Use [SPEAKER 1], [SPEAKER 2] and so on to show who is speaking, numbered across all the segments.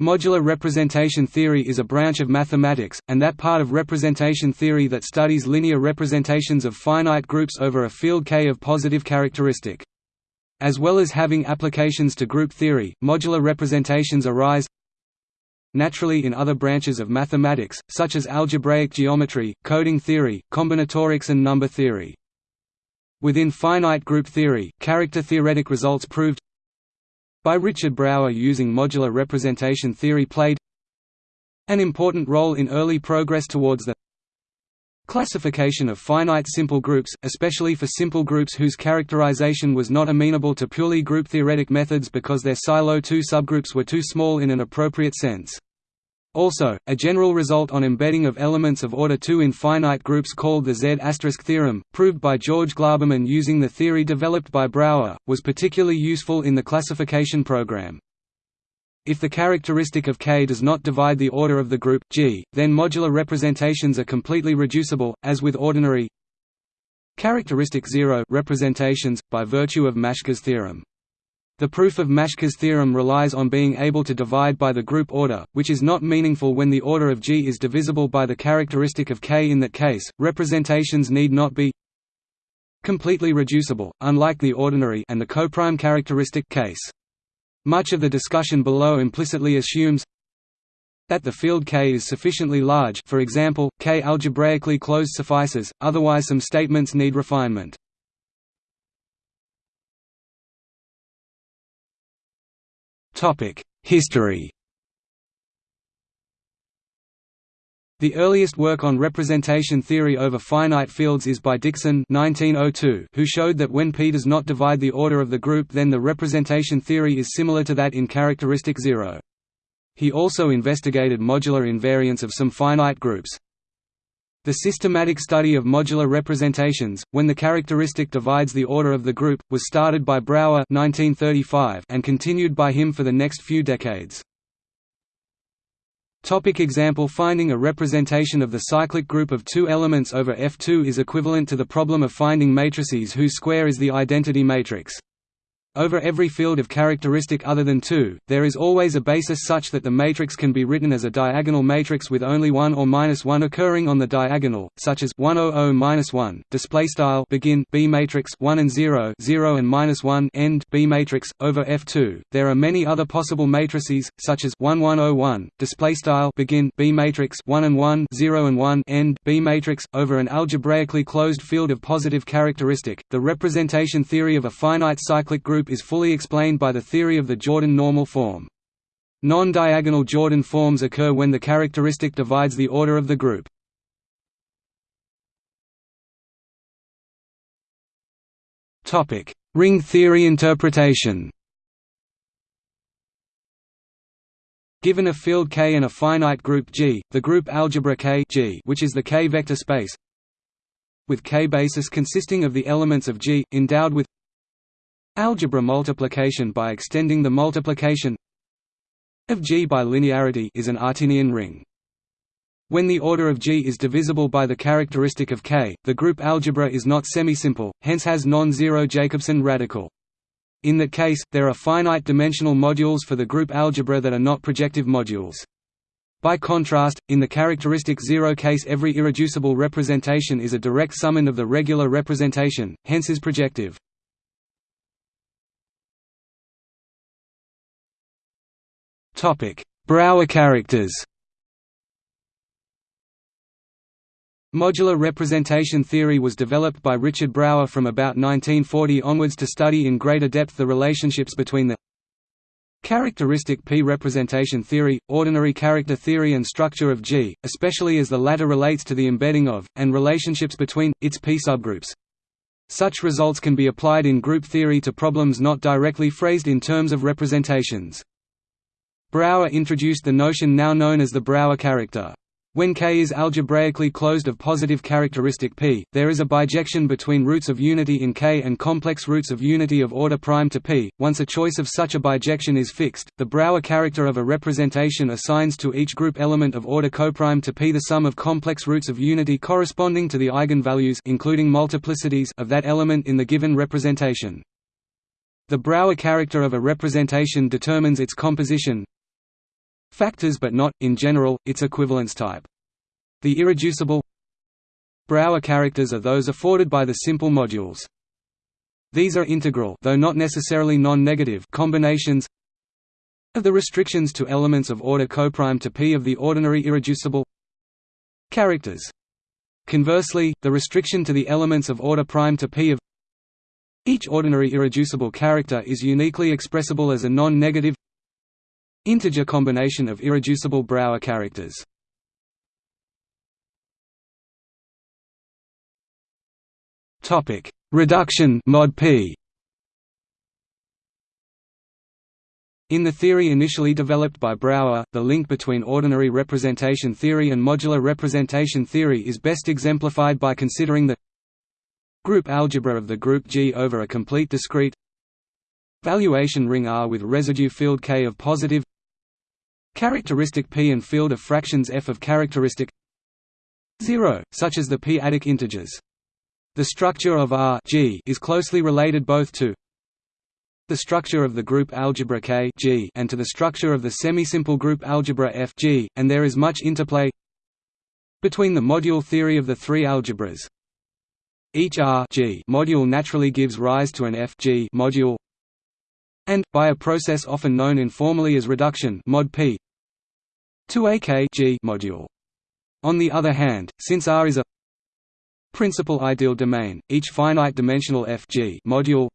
[SPEAKER 1] Modular representation theory is a branch of mathematics, and that part of representation theory that studies linear representations of finite groups over a field K of positive characteristic. As well as having applications to group theory, modular representations arise naturally in other branches of mathematics, such as algebraic geometry, coding theory, combinatorics and number theory. Within finite group theory, character-theoretic results proved by Richard Brauer using modular representation theory played an important role in early progress towards the classification of finite simple groups, especially for simple groups whose characterization was not amenable to purely group-theoretic methods because their Sylow 2 subgroups were too small in an appropriate sense. Also, a general result on embedding of elements of order 2 in finite groups called the Z** theorem, proved by George Glauberman using the theory developed by Brauer, was particularly useful in the classification program. If the characteristic of K does not divide the order of the group G, then modular representations are completely reducible, as with ordinary characteristic zero representations, by virtue of Maschke's theorem. The proof of Maschke's theorem relies on being able to divide by the group order, which is not meaningful when the order of G is divisible by the characteristic of K. In that case, representations need not be completely reducible, unlike the ordinary and the coprime characteristic case. Much of the discussion below implicitly assumes that the field K is sufficiently large for example, K algebraically closed suffices, otherwise some statements need refinement. History The earliest work on representation theory over finite fields is by Dickson 1902, who showed that when P does not divide the order of the group then the representation theory is similar to that in characteristic zero. He also investigated modular invariance of some finite groups. The systematic study of modular representations, when the characteristic divides the order of the group, was started by Brauer 1935 and continued by him for the next few decades. Topic example Finding a representation of the cyclic group of two elements over F2 is equivalent to the problem of finding matrices whose square is the identity matrix. Over every field of characteristic other than 2, there is always a basis such that the matrix can be written as a diagonal matrix with only 1 or minus 1 occurring on the diagonal, such as 100 minus 1. Display style begin B matrix 1 and 0, 0 and minus 1 end B matrix over F2. There are many other possible matrices, such as 1101. Display style begin B matrix 1 and 1, 0 and 1 end B matrix over an algebraically closed field of positive characteristic. The representation theory of a finite cyclic group is fully explained by the theory of the Jordan normal form. Non-diagonal Jordan forms occur when the characteristic divides the order of the group. Ring theory interpretation Given a field K and a finite group G, the group algebra K G, which is the K vector space, with K basis consisting of the elements of G, endowed with Algebra multiplication by extending the multiplication of G by linearity is an Artinian ring. When the order of G is divisible by the characteristic of K, the group algebra is not semisimple, hence has non-zero Jacobson radical. In that case, there are finite-dimensional modules for the group algebra that are not projective modules. By contrast, in the characteristic zero case every irreducible representation is a direct summand of the regular representation, hence is projective. Brauer characters Modular representation theory was developed by Richard Brauer from about 1940 onwards to study in greater depth the relationships between the characteristic P representation theory, ordinary character theory and structure of G, especially as the latter relates to the embedding of, and relationships between, its P subgroups. Such results can be applied in group theory to problems not directly phrased in terms of representations. Brauer introduced the notion now known as the Brauer character. When K is algebraically closed of positive characteristic P, there is a bijection between roots of unity in K and complex roots of unity of order prime to P. Once a choice of such a bijection is fixed, the Brauer character of a representation assigns to each group element of order coprime to P the sum of complex roots of unity corresponding to the eigenvalues including multiplicities of that element in the given representation. The Brauer character of a representation determines its composition, factors but not, in general, its equivalence type. The irreducible Brauer characters are those afforded by the simple modules. These are integral though not necessarily non-negative combinations of the restrictions to elements of order coprime to P of the ordinary irreducible characters. Conversely, the restriction to the elements of order prime to P of each ordinary irreducible character is uniquely expressible as a non-negative integer combination of irreducible Brauer characters. Topic: Reduction mod P. In the theory initially developed by Brauer, the link between ordinary representation theory and modular representation theory is best exemplified by considering the group algebra of the group G over a complete discrete valuation ring R with residue field K of positive characteristic P and field of fractions F of characteristic 0, such as the p-adic integers. The structure of R G is closely related both to the structure of the group algebra K G and to the structure of the semisimple group algebra F G, and there is much interplay between the module theory of the three algebras. Each R G module naturally gives rise to an F G module and, by a process often known informally as reduction mod P, to a K G module. On the other hand, since R is a principal ideal domain, each finite-dimensional F G module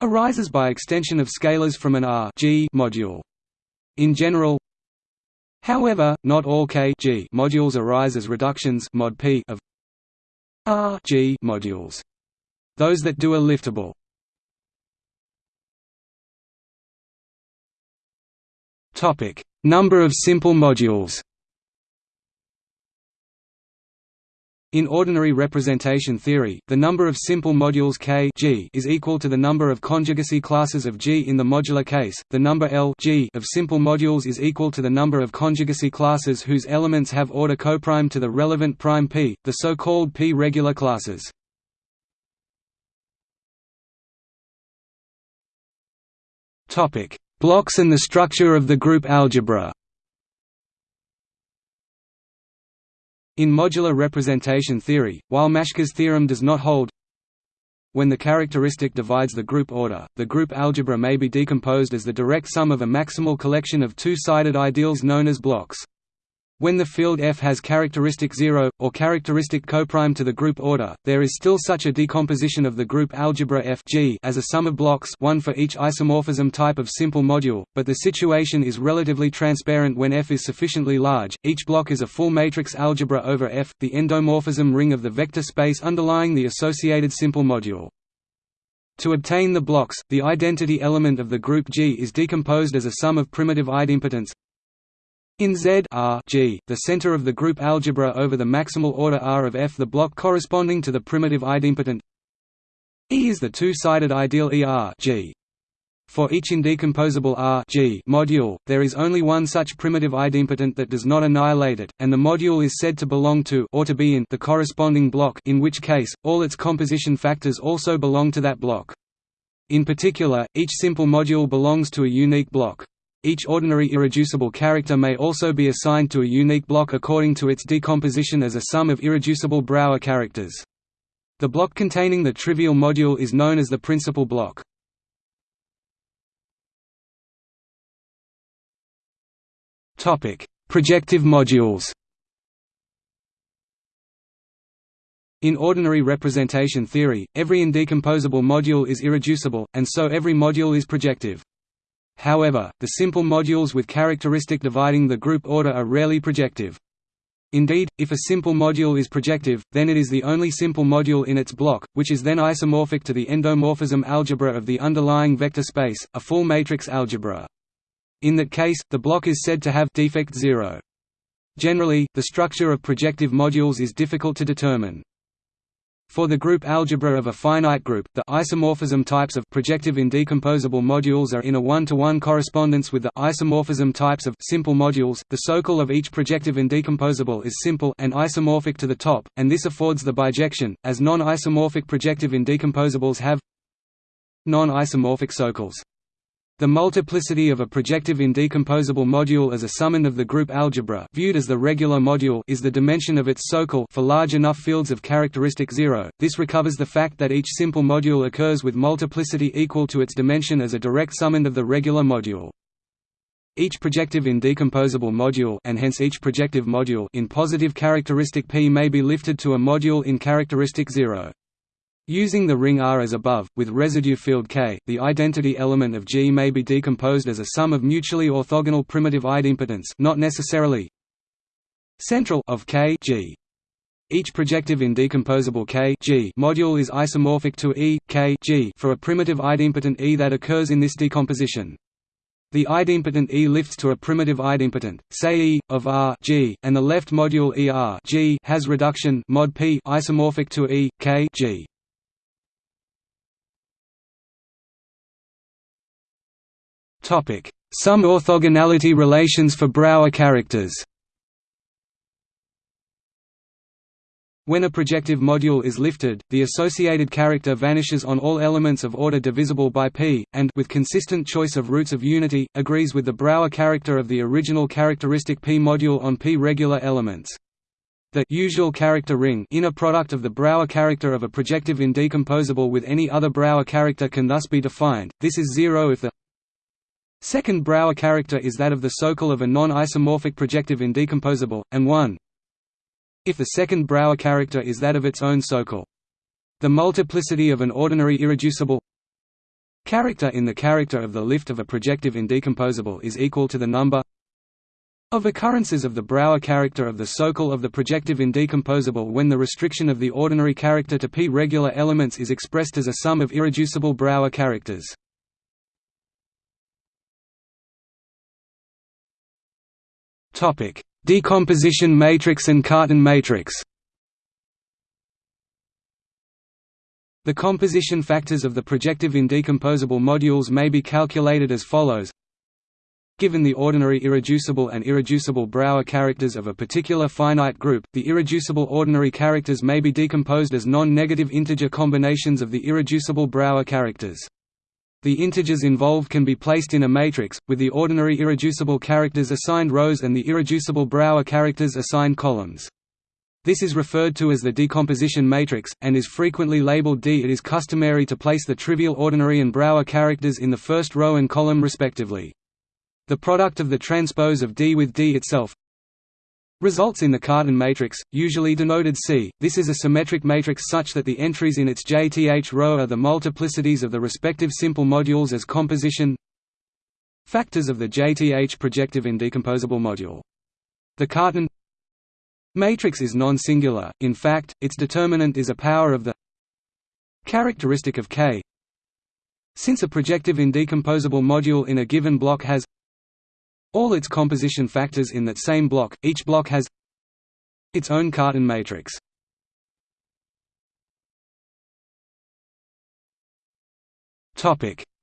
[SPEAKER 1] arises by extension of scalars from an R G module. In general, however, not all K G modules arise as reductions mod P of R G modules. Those that do are liftable. Topic: Number of simple modules. In ordinary representation theory, the number of simple modules K G is equal to the number of conjugacy classes of G in the modular case. The number L G of simple modules is equal to the number of conjugacy classes whose elements have order coprime to the relevant prime P, the so-called P-regular classes. Topic: Blocks and the structure of the group algebra. In modular representation theory, while Maschke's theorem does not hold when the characteristic divides the group order, the group algebra may be decomposed as the direct sum of a maximal collection of two-sided ideals known as blocks. When the field F has characteristic 0, or characteristic coprime to the group order, there is still such a decomposition of the group algebra F G as a sum of blocks one for each isomorphism type of simple module, but the situation is relatively transparent when F is sufficiently large, each block is a full matrix algebra over F, the endomorphism ring of the vector space underlying the associated simple module. To obtain the blocks, the identity element of the group G is decomposed as a sum of primitive idempotents in Z R G, the center of the group algebra over the maximal order R of F the block corresponding to the primitive idempotent E is the two-sided ideal ER. For each indecomposable R G module, there is only one such primitive idempotent that does not annihilate it, and the module is said to belong to or to be in the corresponding block in which case, all its composition factors also belong to that block. In particular, each simple module belongs to a unique block. Each ordinary irreducible character may also be assigned to a unique block according to its decomposition as a sum of irreducible Brauer characters. The block containing the trivial module is known as the principal block. Topic: Projective modules In ordinary representation theory, every indecomposable module is irreducible, and so every module is projective. However, the simple modules with characteristic dividing the group order are rarely projective. Indeed, if a simple module is projective, then it is the only simple module in its block, which is then isomorphic to the endomorphism algebra of the underlying vector space, a full matrix algebra. In that case, the block is said to have defect zero. Generally, the structure of projective modules is difficult to determine. For the group algebra of a finite group, the isomorphism types of projective indecomposable modules are in a one-to-one -one correspondence with the isomorphism types of simple modules. The socle of each projective indecomposable is simple and isomorphic to the top, and this affords the bijection, as non-isomorphic projective indecomposables have non-isomorphic socles. The multiplicity of a projective indecomposable module as a summand of the group algebra viewed as the regular module is the dimension of its socle for large enough fields of characteristic zero. This recovers the fact that each simple module occurs with multiplicity equal to its dimension as a direct summand of the regular module. Each projective indecomposable module and hence each projective module in positive characteristic P may be lifted to a module in characteristic 0. Using the ring R as above, with residue field K, the identity element of G may be decomposed as a sum of mutually orthogonal primitive idempotents not necessarily central of K G. Each projective indecomposable K G module is isomorphic to E, K G for a primitive idempotent E that occurs in this decomposition. The idempotent E lifts to a primitive idempotent, say E, of R G, and the left module E R G has reduction mod P isomorphic to E, K G. Some orthogonality relations for Brauer characters When a projective module is lifted, the associated character vanishes on all elements of order divisible by p, and with consistent choice of roots of unity, agrees with the Brauer character of the original characteristic p module on p regular elements. The usual character ring inner product of the Brauer character of a projective indecomposable with any other Brauer character can thus be defined. This is zero if the Second Brauer character is that of the socle of a non-isomorphic projective indecomposable, and 1 if the second Brauer character is that of its own socle. The multiplicity of an ordinary irreducible character in the character of the lift of a projective indecomposable is equal to the number of occurrences of the Brauer character of the socle of the projective indecomposable when the restriction of the ordinary character to p regular elements is expressed as a sum of irreducible Brauer characters. Decomposition matrix and Cartan matrix. The composition factors of the projective indecomposable modules may be calculated as follows. Given the ordinary irreducible and irreducible Brauer characters of a particular finite group, the irreducible ordinary characters may be decomposed as non-negative integer combinations of the irreducible Brauer characters. The integers involved can be placed in a matrix, with the ordinary irreducible characters assigned rows and the irreducible Brauer characters assigned columns. This is referred to as the decomposition matrix, and is frequently labeled D. It is customary to place the trivial ordinary and Brauer characters in the first row and column respectively. The product of the transpose of D with D itself, results in the Cartan matrix, usually denoted C. This is a symmetric matrix such that the entries in its JTH row are the multiplicities of the respective simple modules as composition factors of the JTH projective indecomposable module. The Cartan matrix is non-singular, in fact, its determinant is a power of the characteristic of K. Since a projective indecomposable module in a given block has all its composition factors in that same block, each block has its own Cartan matrix.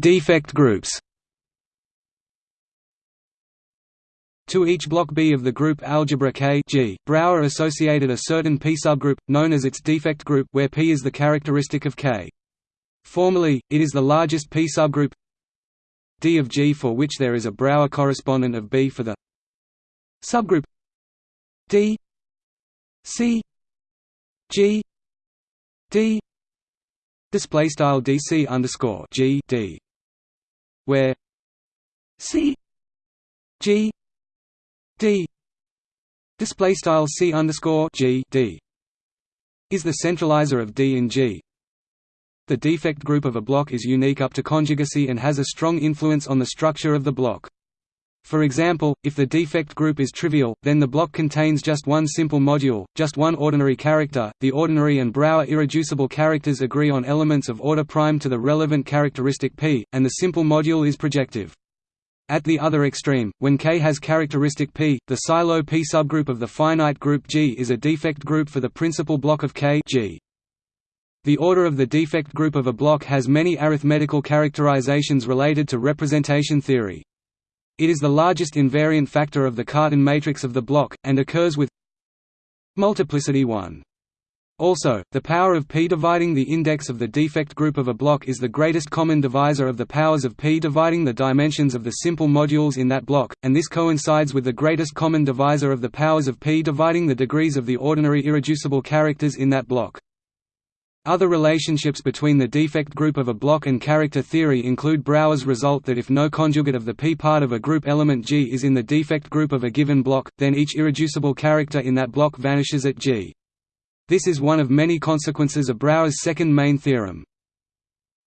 [SPEAKER 1] Defect groups To each block B of the group algebra K G, Brauer associated a certain P subgroup, known as its defect group where P is the characteristic of K. Formally, it is the largest P subgroup D of G for which there is a Brauer correspondent of B for the subgroup. D. C. G. D. Display style DC underscore G D. Where C. G. D. Display style C underscore G D. Is the centralizer of D in G the defect group of a block is unique up to conjugacy and has a strong influence on the structure of the block. For example, if the defect group is trivial, then the block contains just one simple module, just one ordinary character. The ordinary and Brauer irreducible characters agree on elements of order prime to the relevant characteristic P, and the simple module is projective. At the other extreme, when K has characteristic P, the Sylow P subgroup of the finite group G is a defect group for the principal block of K G. The order of the defect group of a block has many arithmetical characterizations related to representation theory. It is the largest invariant factor of the Cartan matrix of the block, and occurs with multiplicity 1. Also, the power of p dividing the index of the defect group of a block is the greatest common divisor of the powers of p dividing the dimensions of the simple modules in that block, and this coincides with the greatest common divisor of the powers of p dividing the degrees of the ordinary irreducible characters in that block. Other relationships between the defect group of a block and character theory include Brauer's result that if no conjugate of the p part of a group element G is in the defect group of a given block, then each irreducible character in that block vanishes at G. This is one of many consequences of Brauer's second main theorem.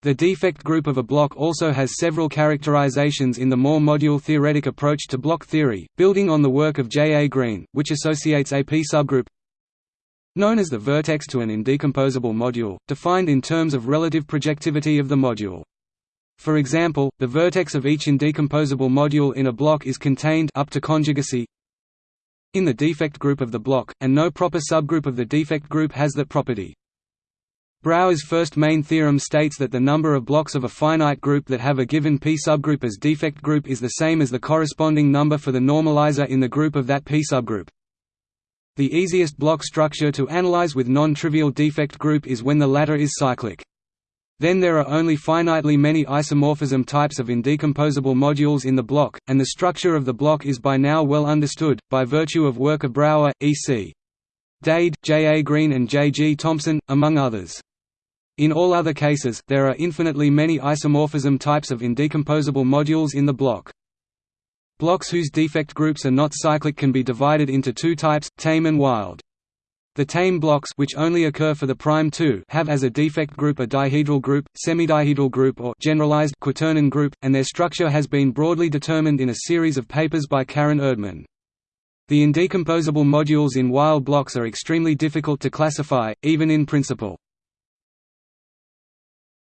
[SPEAKER 1] The defect group of a block also has several characterizations in the more module-theoretic approach to block theory, building on the work of J. A. Green, which associates a p-subgroup known as the vertex to an indecomposable module, defined in terms of relative projectivity of the module. For example, the vertex of each indecomposable module in a block is contained up to conjugacy in the defect group of the block, and no proper subgroup of the defect group has that property. Brauer's first main theorem states that the number of blocks of a finite group that have a given p subgroup as defect group is the same as the corresponding number for the normalizer in the group of that p subgroup. The easiest block structure to analyze with non-trivial defect group is when the latter is cyclic. Then there are only finitely many isomorphism types of indecomposable modules in the block, and the structure of the block is by now well understood, by virtue of work of Brauer, E.C. Dade, J. A. Green and J. G. Thompson, among others. In all other cases, there are infinitely many isomorphism types of indecomposable modules in the block. Blocks whose defect groups are not cyclic can be divided into two types, tame and wild. The tame blocks which only occur for the prime 2 have as a defect group a dihedral group, semidihedral group or generalized quaternion group, and their structure has been broadly determined in a series of papers by Karen Erdmann. The indecomposable modules in wild blocks are extremely difficult to classify, even in principle.